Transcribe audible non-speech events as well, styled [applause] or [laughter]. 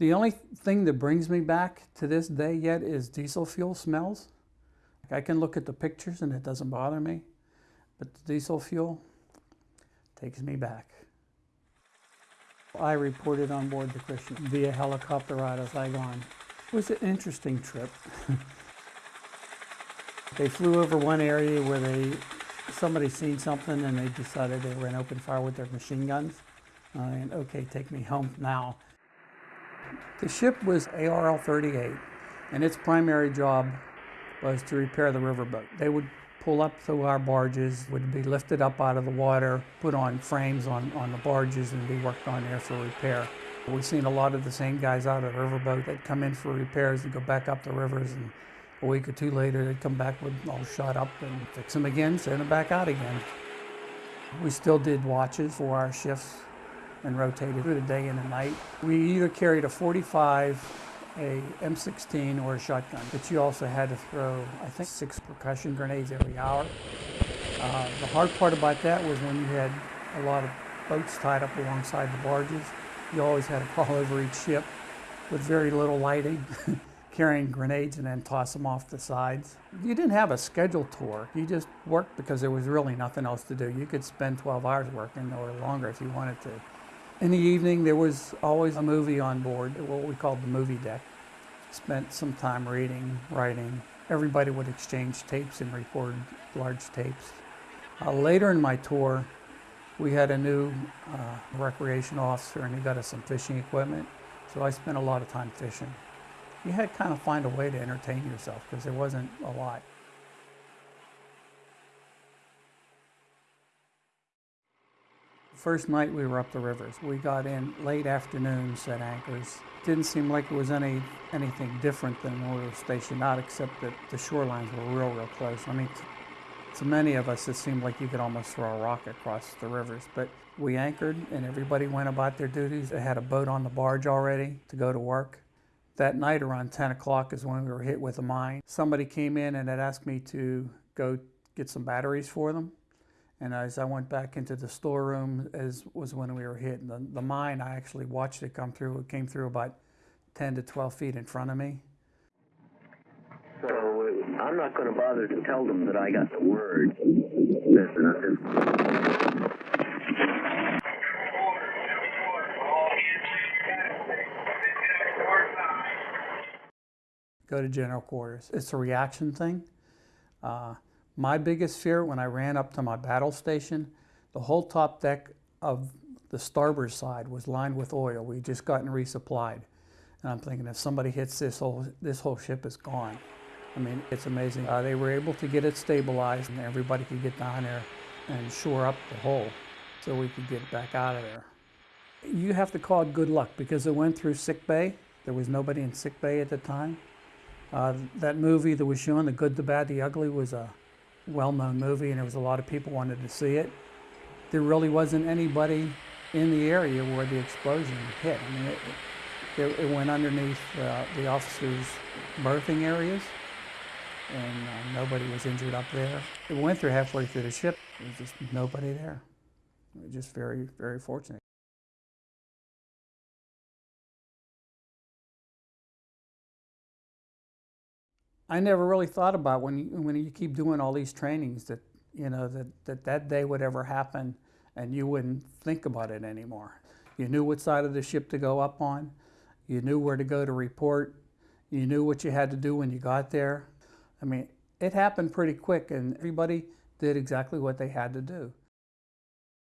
The only thing that brings me back to this day yet is diesel fuel smells. I can look at the pictures and it doesn't bother me, but the diesel fuel takes me back. I reported on board the Krishna via helicopter ride as I gone. It was an interesting trip. [laughs] they flew over one area where they somebody seen something and they decided they were to open fire with their machine guns. Uh, and okay, take me home now. The ship was ARL-38 and its primary job was to repair the riverboat. They would pull up to our barges, would be lifted up out of the water, put on frames on, on the barges and be worked on there for repair. We've seen a lot of the same guys out of the riverboat that come in for repairs and go back up the rivers and a week or two later they'd come back with all shot up and fix them again, send them back out again. We still did watches for our shifts and rotated through the day and the night. We either carried a 45 a M16 or a shotgun, but you also had to throw, I think, six percussion grenades every hour. Uh, the hard part about that was when you had a lot of boats tied up alongside the barges, you always had to [laughs] crawl over each ship with very little lighting, [laughs] carrying grenades and then toss them off the sides. You didn't have a scheduled tour. You just worked because there was really nothing else to do. You could spend 12 hours working or longer if you wanted to. In the evening, there was always a movie on board, what we called the movie deck. Spent some time reading, writing. Everybody would exchange tapes and record large tapes. Uh, later in my tour, we had a new uh, recreation officer and he got us some fishing equipment. So I spent a lot of time fishing. You had to kind of find a way to entertain yourself because there wasn't a lot. First night we were up the rivers. We got in late afternoon, set anchors. Didn't seem like it was any anything different than when we were stationed out, except that the shorelines were real, real close. I mean, to many of us, it seemed like you could almost throw a rock across the rivers. But we anchored, and everybody went about their duties. They had a boat on the barge already to go to work. That night, around 10 o'clock, is when we were hit with a mine. Somebody came in and had asked me to go get some batteries for them. And as I went back into the storeroom, as was when we were hit. The, the mine, I actually watched it come through. It came through about 10 to 12 feet in front of me. So uh, I'm not going to bother to tell them that I got the word. Go to general quarters. It's a reaction thing. Uh, my biggest fear when I ran up to my battle station, the whole top deck of the starboard side was lined with oil. We just gotten resupplied. And I'm thinking if somebody hits this whole, this whole ship is gone. I mean, it's amazing. Uh, they were able to get it stabilized and everybody could get down there and shore up the hole so we could get back out of there. You have to call it good luck because it went through sick bay. There was nobody in sick bay at the time. Uh, that movie that was shown, The Good, the Bad, the Ugly, was a well-known movie and there was a lot of people wanted to see it. There really wasn't anybody in the area where the explosion hit. I mean, it, it, it went underneath uh, the officers' berthing areas and uh, nobody was injured up there. It went through halfway through the ship. There was just nobody there. Just very, very fortunate. I never really thought about when you, when you keep doing all these trainings that, you know, that, that that day would ever happen and you wouldn't think about it anymore. You knew what side of the ship to go up on. You knew where to go to report. You knew what you had to do when you got there. I mean, it happened pretty quick and everybody did exactly what they had to do.